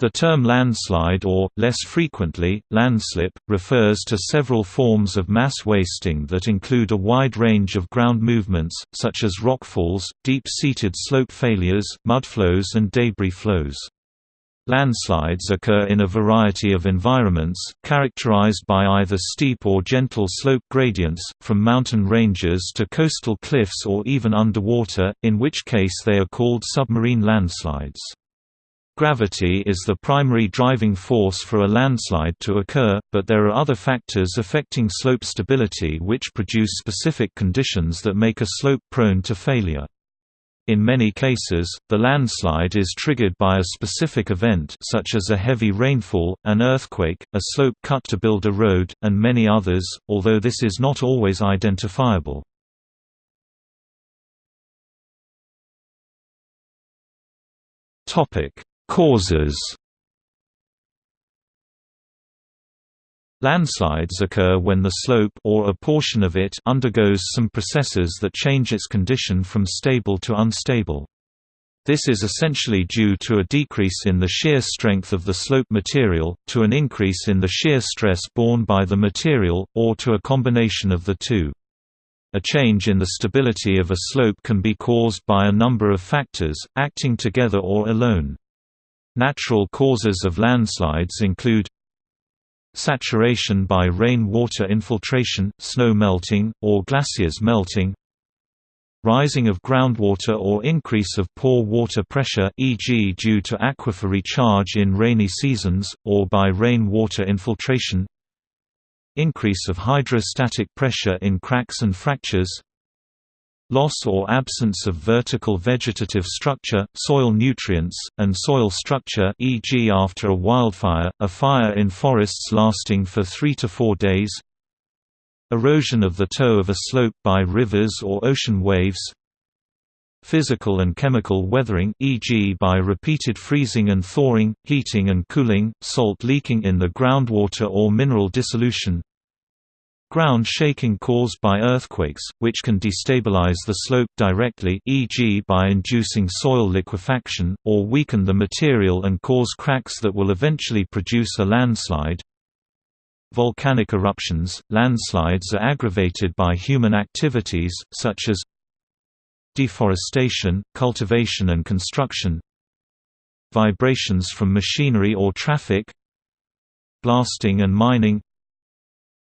The term landslide or, less frequently, landslip, refers to several forms of mass wasting that include a wide range of ground movements, such as rockfalls, deep-seated slope failures, mudflows and debris flows. Landslides occur in a variety of environments, characterized by either steep or gentle slope gradients, from mountain ranges to coastal cliffs or even underwater, in which case they are called submarine landslides. Gravity is the primary driving force for a landslide to occur, but there are other factors affecting slope stability which produce specific conditions that make a slope prone to failure. In many cases, the landslide is triggered by a specific event such as a heavy rainfall, an earthquake, a slope cut to build a road, and many others, although this is not always identifiable. Topic: Causes Landslides occur when the slope or a portion of it undergoes some processes that change its condition from stable to unstable. This is essentially due to a decrease in the shear strength of the slope material, to an increase in the shear stress borne by the material, or to a combination of the two. A change in the stability of a slope can be caused by a number of factors, acting together or alone. Natural causes of landslides include saturation by rainwater infiltration, snow melting, or glaciers melting rising of groundwater or increase of pore water pressure e.g. due to aquifer recharge in rainy seasons, or by rainwater infiltration increase of hydrostatic pressure in cracks and fractures Loss or absence of vertical vegetative structure, soil nutrients, and soil structure e.g. after a wildfire, a fire in forests lasting for 3 to 4 days Erosion of the toe of a slope by rivers or ocean waves Physical and chemical weathering e.g. by repeated freezing and thawing, heating and cooling, salt leaking in the groundwater or mineral dissolution Ground shaking caused by earthquakes, which can destabilize the slope directly e.g. by inducing soil liquefaction, or weaken the material and cause cracks that will eventually produce a landslide. Volcanic eruptions – Landslides are aggravated by human activities, such as deforestation, cultivation and construction vibrations from machinery or traffic blasting and mining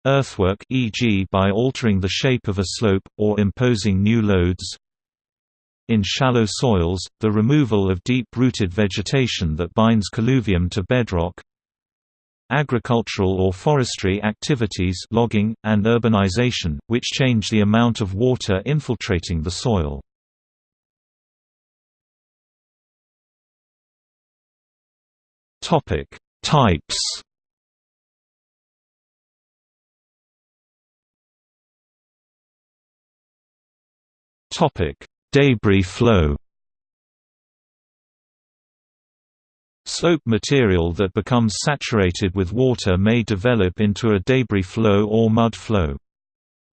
Earthwork e.g. by altering the shape of a slope, or imposing new loads In shallow soils, the removal of deep-rooted vegetation that binds colluvium to bedrock Agricultural or forestry activities logging, and urbanization, which change the amount of water infiltrating the soil. Types Topic: Debris flow. Slope material that becomes saturated with water may develop into a debris flow or mud flow.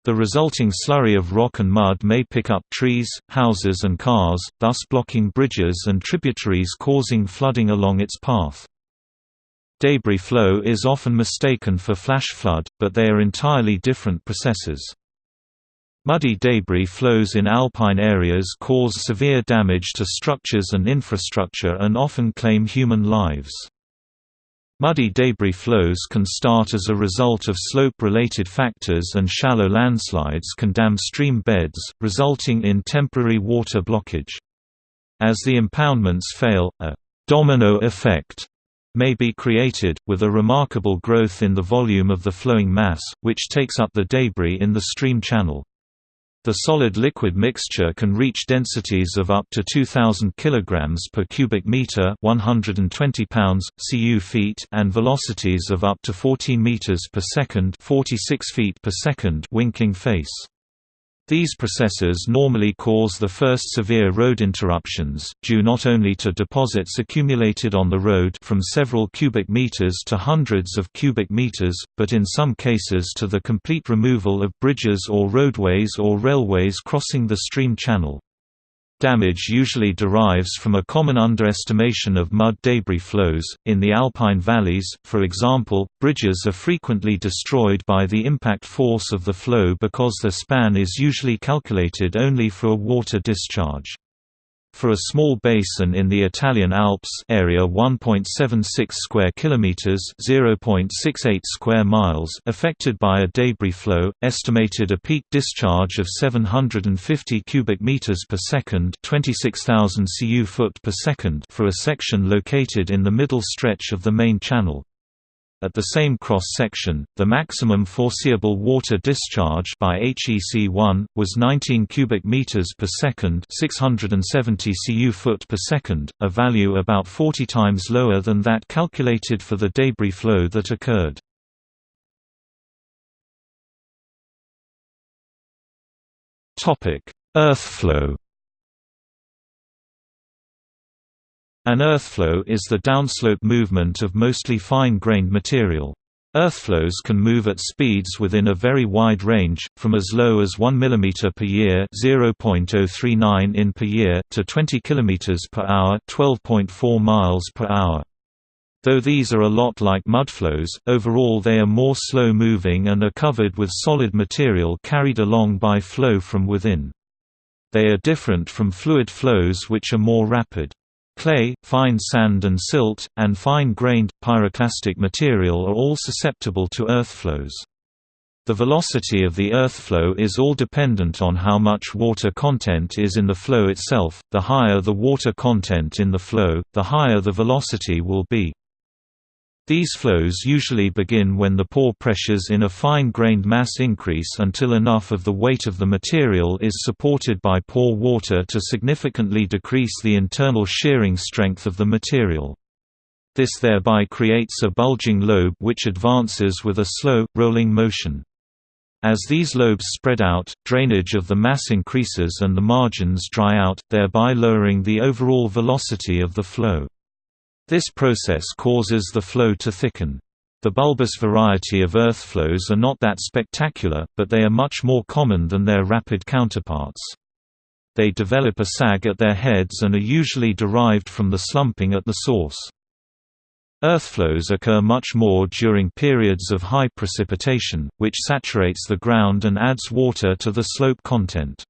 The resulting slurry of rock and mud may pick up trees, houses and cars, thus blocking bridges and tributaries causing flooding along its path. Debris flow is often mistaken for flash flood, but they are entirely different processes. Muddy debris flows in alpine areas cause severe damage to structures and infrastructure and often claim human lives. Muddy debris flows can start as a result of slope-related factors and shallow landslides can dam stream beds, resulting in temporary water blockage. As the impoundments fail, a «domino effect» may be created, with a remarkable growth in the volume of the flowing mass, which takes up the debris in the stream channel. The solid-liquid mixture can reach densities of up to 2000 kg per cubic meter, 120 pounds cu feet, and velocities of up to 14 meters per second, 46 feet per second winking face. These processes normally cause the first severe road interruptions, due not only to deposits accumulated on the road from several cubic meters to hundreds of cubic meters, but in some cases to the complete removal of bridges or roadways or railways crossing the stream channel. Damage usually derives from a common underestimation of mud debris flows. In the alpine valleys, for example, bridges are frequently destroyed by the impact force of the flow because the span is usually calculated only for a water discharge. For a small basin in the Italian Alps area 1.76 square kilometers, 0.68 square miles, affected by a debris flow, estimated a peak discharge of 750 cubic meters per second, 26,000 cu foot per second for a section located in the middle stretch of the main channel. At the same cross-section, the maximum foreseeable water discharge by HEC1 was 19 cubic meters per second, 670 cu foot per second, a value about 40 times lower than that calculated for the debris flow that occurred. Topic: Earth An earthflow is the downslope movement of mostly fine-grained material. Earthflows can move at speeds within a very wide range, from as low as 1 mm per year (0.039 in per year) to 20 km per hour (12.4 miles per hour). Though these are a lot like mudflows, overall they are more slow-moving and are covered with solid material carried along by flow from within. They are different from fluid flows which are more rapid. Clay, fine sand and silt, and fine-grained, pyroclastic material are all susceptible to earth flows. The velocity of the earth flow is all dependent on how much water content is in the flow itself. The higher the water content in the flow, the higher the velocity will be. These flows usually begin when the pore pressures in a fine-grained mass increase until enough of the weight of the material is supported by pore water to significantly decrease the internal shearing strength of the material. This thereby creates a bulging lobe which advances with a slow, rolling motion. As these lobes spread out, drainage of the mass increases and the margins dry out, thereby lowering the overall velocity of the flow. This process causes the flow to thicken. The bulbous variety of earth flows are not that spectacular, but they are much more common than their rapid counterparts. They develop a sag at their heads and are usually derived from the slumping at the source. Earthflows occur much more during periods of high precipitation, which saturates the ground and adds water to the slope content.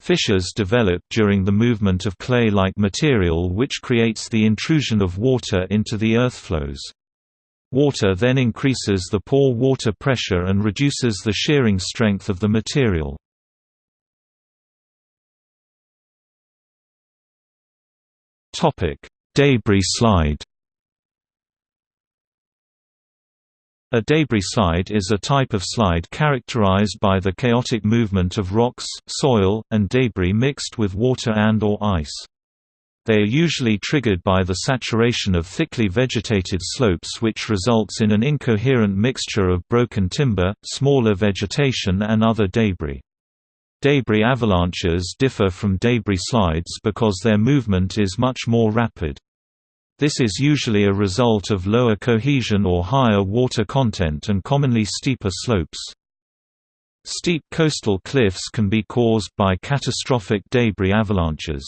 Fissures develop during the movement of clay-like material which creates the intrusion of water into the earth flows. Water then increases the pore water pressure and reduces the shearing strength of the material. Debris slide A debris slide is a type of slide characterized by the chaotic movement of rocks, soil, and debris mixed with water and or ice. They are usually triggered by the saturation of thickly vegetated slopes which results in an incoherent mixture of broken timber, smaller vegetation and other debris. Debris avalanches differ from debris slides because their movement is much more rapid. This is usually a result of lower cohesion or higher water content and commonly steeper slopes. Steep coastal cliffs can be caused by catastrophic debris avalanches.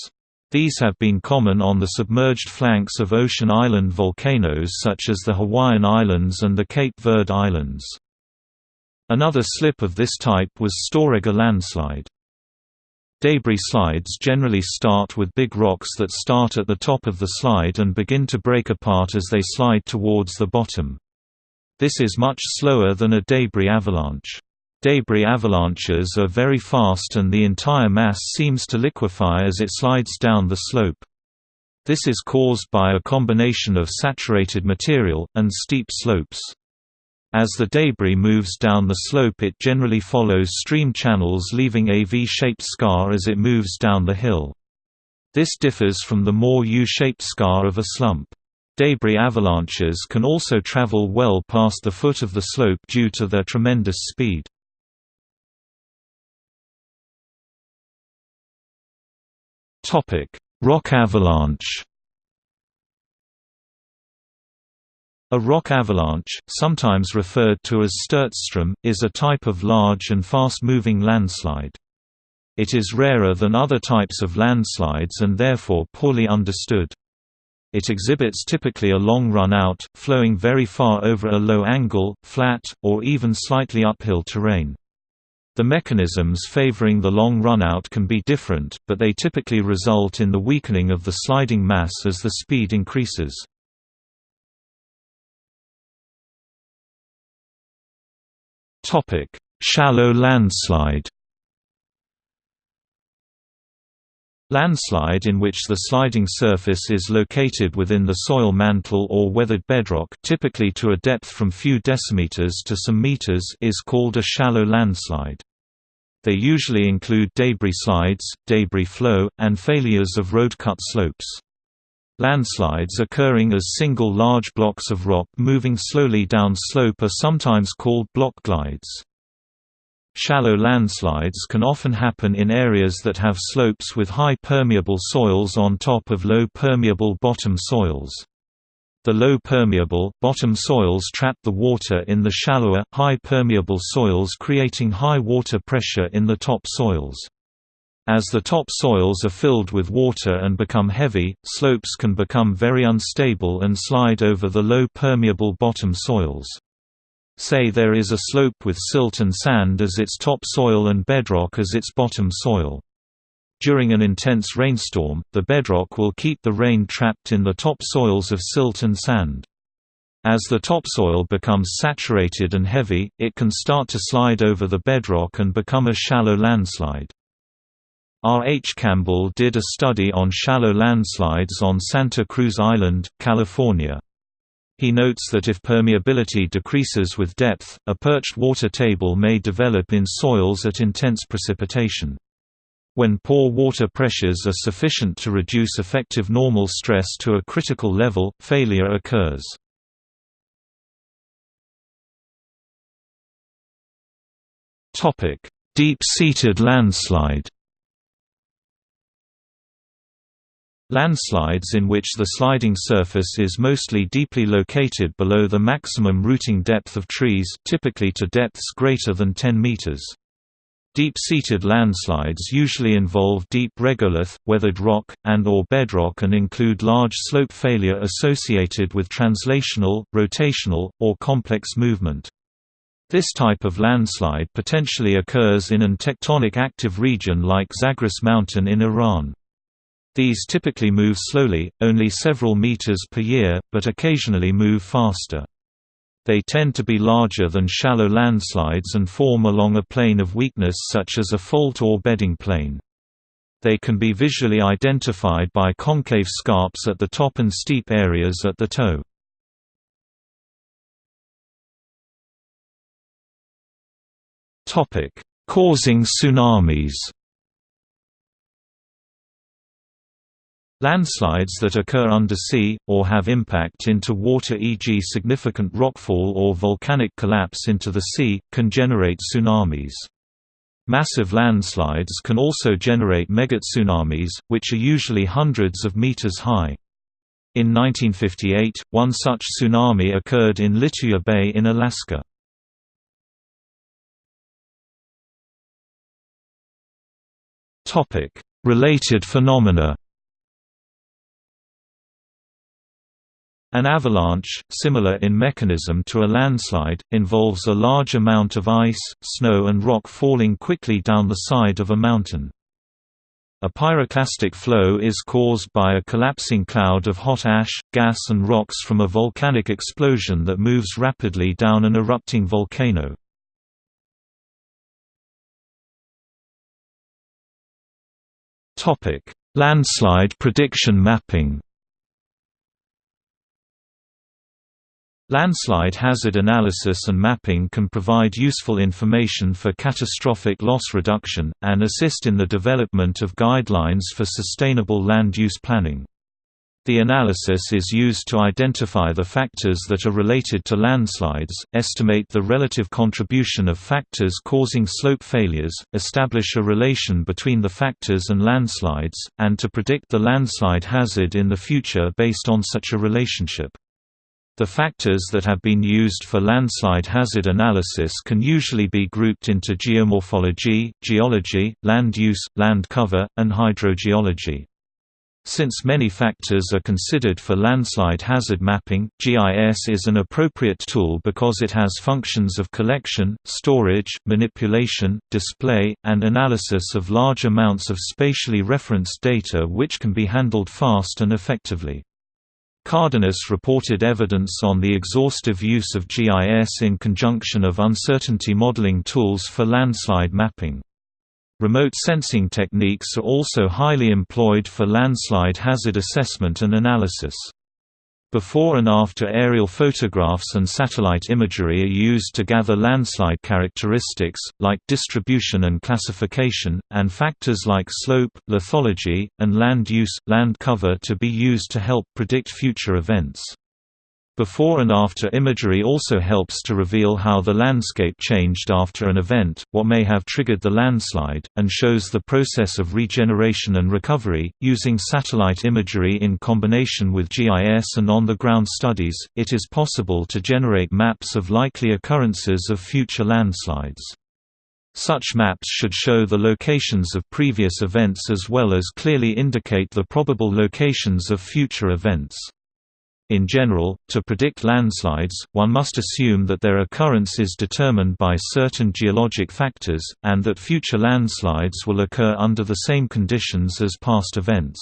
These have been common on the submerged flanks of ocean island volcanoes such as the Hawaiian Islands and the Cape Verde Islands. Another slip of this type was Storegga landslide. Debris slides generally start with big rocks that start at the top of the slide and begin to break apart as they slide towards the bottom. This is much slower than a debris avalanche. Debris avalanches are very fast and the entire mass seems to liquefy as it slides down the slope. This is caused by a combination of saturated material, and steep slopes. As the debris moves down the slope it generally follows stream channels leaving a V-shaped scar as it moves down the hill. This differs from the more U-shaped scar of a slump. Debris avalanches can also travel well past the foot of the slope due to their tremendous speed. Rock avalanche A rock avalanche, sometimes referred to as Sturzstrom, is a type of large and fast-moving landslide. It is rarer than other types of landslides and therefore poorly understood. It exhibits typically a long run-out, flowing very far over a low angle, flat, or even slightly uphill terrain. The mechanisms favoring the long runout can be different, but they typically result in the weakening of the sliding mass as the speed increases. Shallow landslide Landslide in which the sliding surface is located within the soil mantle or weathered bedrock typically to a depth from few decimeters to some meters is called a shallow landslide. They usually include debris slides, debris flow, and failures of road-cut slopes. Landslides occurring as single large blocks of rock moving slowly down slope are sometimes called block glides. Shallow landslides can often happen in areas that have slopes with high permeable soils on top of low permeable bottom soils. The low permeable bottom soils trap the water in the shallower, high permeable soils creating high water pressure in the top soils. As the top soils are filled with water and become heavy, slopes can become very unstable and slide over the low permeable bottom soils. Say there is a slope with silt and sand as its top soil and bedrock as its bottom soil. During an intense rainstorm, the bedrock will keep the rain trapped in the top soils of silt and sand. As the topsoil becomes saturated and heavy, it can start to slide over the bedrock and become a shallow landslide. R. H. Campbell did a study on shallow landslides on Santa Cruz Island, California. He notes that if permeability decreases with depth, a perched water table may develop in soils at intense precipitation. When pore water pressures are sufficient to reduce effective normal stress to a critical level, failure occurs. Deep-seated landslide Landslides in which the sliding surface is mostly deeply located below the maximum rooting depth of trees typically to depths greater than 10 meters. Deep-seated landslides usually involve deep regolith, weathered rock, and or bedrock and include large slope failure associated with translational, rotational, or complex movement. This type of landslide potentially occurs in an tectonic active region like Zagros Mountain in Iran. These typically move slowly, only several meters per year, but occasionally move faster. They tend to be larger than shallow landslides and form along a plane of weakness such as a fault or bedding plane. They can be visually identified by concave scarps at the top and steep areas at the toe. Causing tsunamis Landslides that occur undersea, or have impact into water e.g. significant rockfall or volcanic collapse into the sea, can generate tsunamis. Massive landslides can also generate megatsunamis, which are usually hundreds of meters high. In 1958, one such tsunami occurred in Lituya Bay in Alaska. Related phenomena An avalanche, similar in mechanism to a landslide, involves a large amount of ice, snow and rock falling quickly down the side of a mountain. A pyroclastic flow is caused by a collapsing cloud of hot ash, gas and rocks from a volcanic explosion that moves rapidly down an erupting volcano. Landslide prediction mapping Landslide hazard analysis and mapping can provide useful information for catastrophic loss reduction, and assist in the development of guidelines for sustainable land use planning. The analysis is used to identify the factors that are related to landslides, estimate the relative contribution of factors causing slope failures, establish a relation between the factors and landslides, and to predict the landslide hazard in the future based on such a relationship. The factors that have been used for landslide hazard analysis can usually be grouped into geomorphology, geology, land use, land cover, and hydrogeology. Since many factors are considered for landslide hazard mapping, GIS is an appropriate tool because it has functions of collection, storage, manipulation, display, and analysis of large amounts of spatially referenced data which can be handled fast and effectively. Cardenas reported evidence on the exhaustive use of GIS in conjunction of uncertainty modeling tools for landslide mapping. Remote sensing techniques are also highly employed for landslide hazard assessment and analysis. Before and after aerial photographs and satellite imagery are used to gather landslide characteristics, like distribution and classification, and factors like slope, lithology, and land use, land cover to be used to help predict future events. Before and after imagery also helps to reveal how the landscape changed after an event, what may have triggered the landslide, and shows the process of regeneration and recovery. Using satellite imagery in combination with GIS and on the ground studies, it is possible to generate maps of likely occurrences of future landslides. Such maps should show the locations of previous events as well as clearly indicate the probable locations of future events. In general, to predict landslides, one must assume that their occurrence is determined by certain geologic factors, and that future landslides will occur under the same conditions as past events.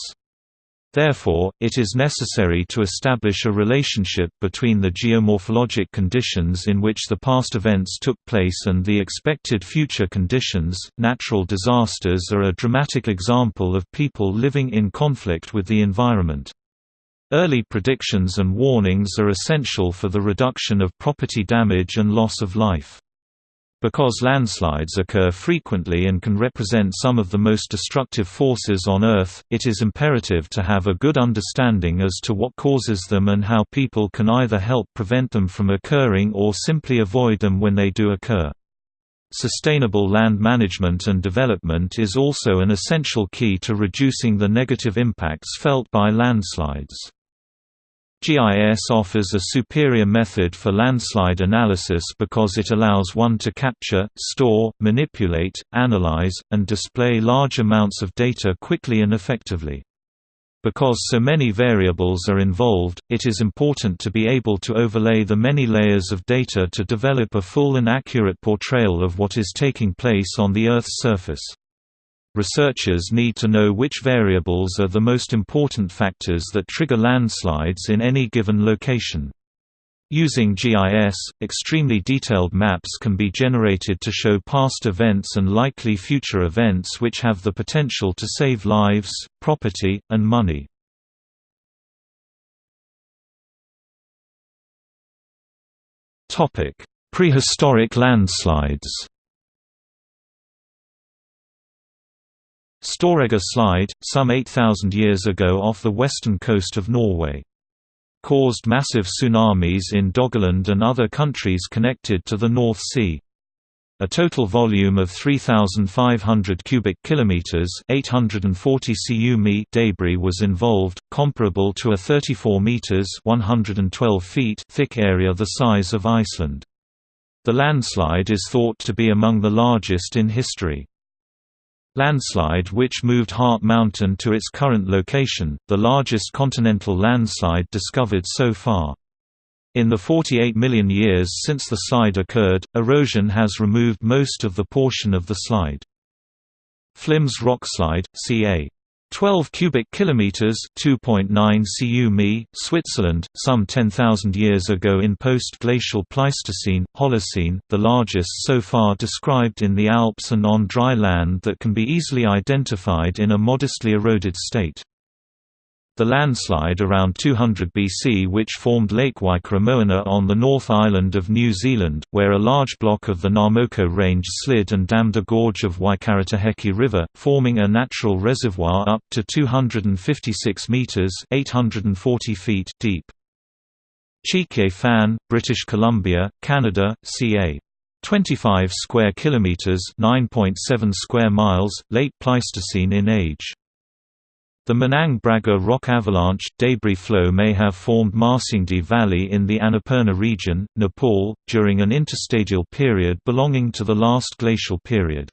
Therefore, it is necessary to establish a relationship between the geomorphologic conditions in which the past events took place and the expected future conditions. Natural disasters are a dramatic example of people living in conflict with the environment. Early predictions and warnings are essential for the reduction of property damage and loss of life. Because landslides occur frequently and can represent some of the most destructive forces on Earth, it is imperative to have a good understanding as to what causes them and how people can either help prevent them from occurring or simply avoid them when they do occur. Sustainable land management and development is also an essential key to reducing the negative impacts felt by landslides. GIS offers a superior method for landslide analysis because it allows one to capture, store, manipulate, analyze, and display large amounts of data quickly and effectively. Because so many variables are involved, it is important to be able to overlay the many layers of data to develop a full and accurate portrayal of what is taking place on the Earth's surface. Researchers need to know which variables are the most important factors that trigger landslides in any given location. Using GIS, extremely detailed maps can be generated to show past events and likely future events which have the potential to save lives, property, and money. Prehistoric landslides Storegga Slide, some 8,000 years ago off the western coast of Norway. Caused massive tsunamis in Doggerland and other countries connected to the North Sea. A total volume of 3,500 cubic kilometers (840 cu debris was involved, comparable to a 34 meters (112 feet) thick area the size of Iceland. The landslide is thought to be among the largest in history. Landslide which moved Heart Mountain to its current location, the largest continental landslide discovered so far. In the 48 million years since the slide occurred, erosion has removed most of the portion of the slide. Flims Rockslide, ca. 12 cubic kilometers, 2.9 cu mi, Switzerland, some 10,000 years ago in post-glacial Pleistocene, Holocene, the largest so far described in the Alps and on dry land that can be easily identified in a modestly eroded state. The landslide around 200 BC which formed Lake Waikaremoana on the North Island of New Zealand, where a large block of the Ngamoko Range slid and dammed a gorge of Waikaretaheke River, forming a natural reservoir up to 256 metres 840 feet deep. Cheekye Fan, British Columbia, Canada, ca. 25 square kilometers, 9.7 square miles, late Pleistocene in age. The Manang Braga rock avalanche debris flow may have formed Marsyangdi Valley in the Annapurna region, Nepal, during an interstadial period belonging to the last glacial period.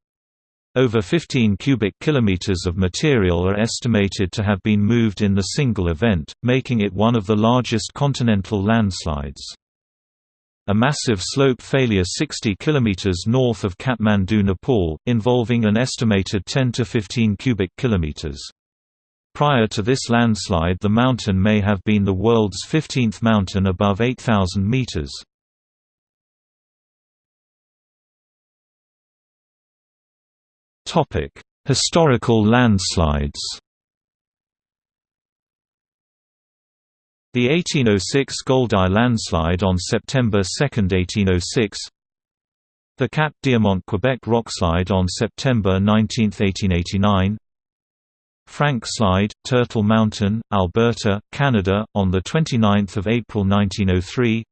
Over 15 cubic kilometers of material are estimated to have been moved in the single event, making it one of the largest continental landslides. A massive slope failure 60 km north of Kathmandu, Nepal, involving an estimated 10 to 15 cubic kilometers. Prior to this landslide the mountain may have been the world's 15th mountain above 8,000 meters. Historical landslides. The 1806 Goldau landslide on September 2, 1806 The Cap Diamant Quebec rockslide on September 19, 1889 Frank Slide, Turtle Mountain, Alberta, Canada, on 29 April 1903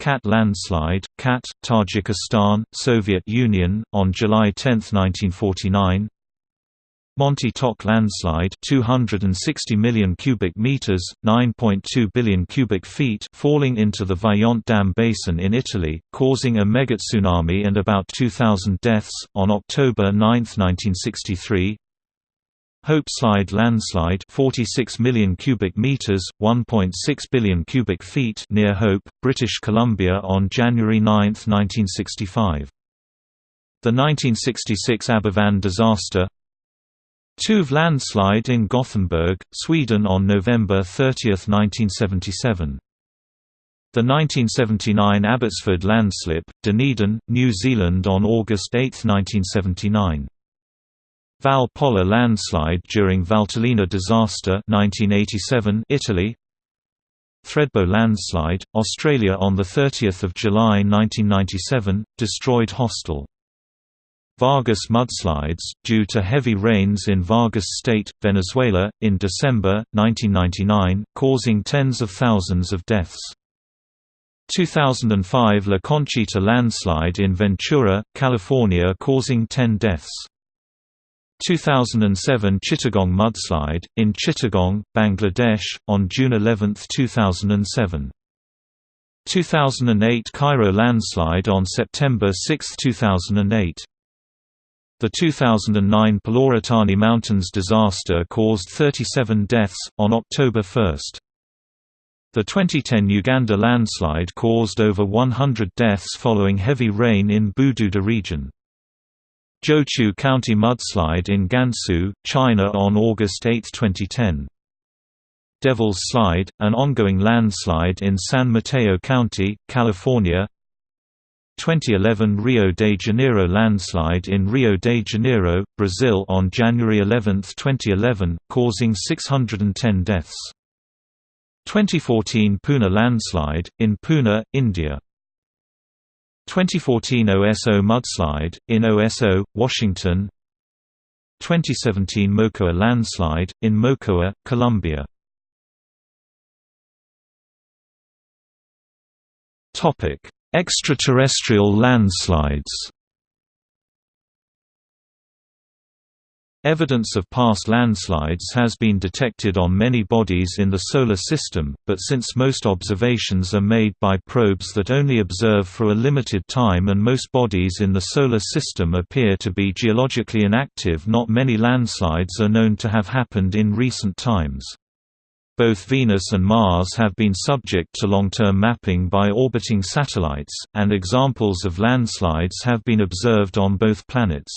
Khait landslide, Khait, Tajikistan, Soviet Union, on July 10, 1949 Monte Toc landslide 260 million cubic meters 9.2 billion cubic feet falling into the Vajont Dam basin in Italy causing a megatsunami and about 2000 deaths on October 9, 1963 Hope Slide landslide 46 million cubic meters 1.6 billion cubic feet near Hope British Columbia on January 9, 1965 The 1966 Aberfan disaster. Tuve landslide in Gothenburg Sweden on November 30, 1977 the 1979 Abbotsford landslip, Dunedin, New Zealand on August 8, 1979 Val Pola landslide during Valtellina disaster 1987 Italy Thredbo landslide, Australia on 30 July 1997, destroyed hostel. Vargas mudslides, due to heavy rains in Vargas State, Venezuela, in December, 1999, causing tens of thousands of deaths. 2005 La Conchita landslide in Ventura, California causing 10 deaths. 2007 Chittagong mudslide, in Chittagong, Bangladesh, on June 11, 2007. 2008 Cairo landslide on September 6, 2008. The 2009 Peloritani Mountains disaster caused 37 deaths, on October 1. The 2010 Uganda landslide caused over 100 deaths following heavy rain in Bududa region. Zhouqu County mudslide in Gansu, China on August 8, 2010. Devil's Slide, an ongoing landslide in San Mateo County, California 2011 Rio de Janeiro landslide in Rio de Janeiro, Brazil on January 11, 2011, causing 610 deaths. 2014 Pune landslide, in Pune, India 2014 Oso mudslide, in Oso, Washington. 2017 Mocoa landslide, in Mocoa, Colombia. Extraterrestrial landslides Evidence of past landslides has been detected on many bodies in the Solar System, but since most observations are made by probes that only observe for a limited time and most bodies in the Solar System appear to be geologically inactive not many landslides are known to have happened in recent times. Both Venus and Mars have been subject to long-term mapping by orbiting satellites, and examples of landslides have been observed on both planets.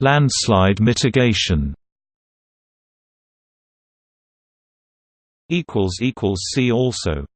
Landslide mitigation. See also.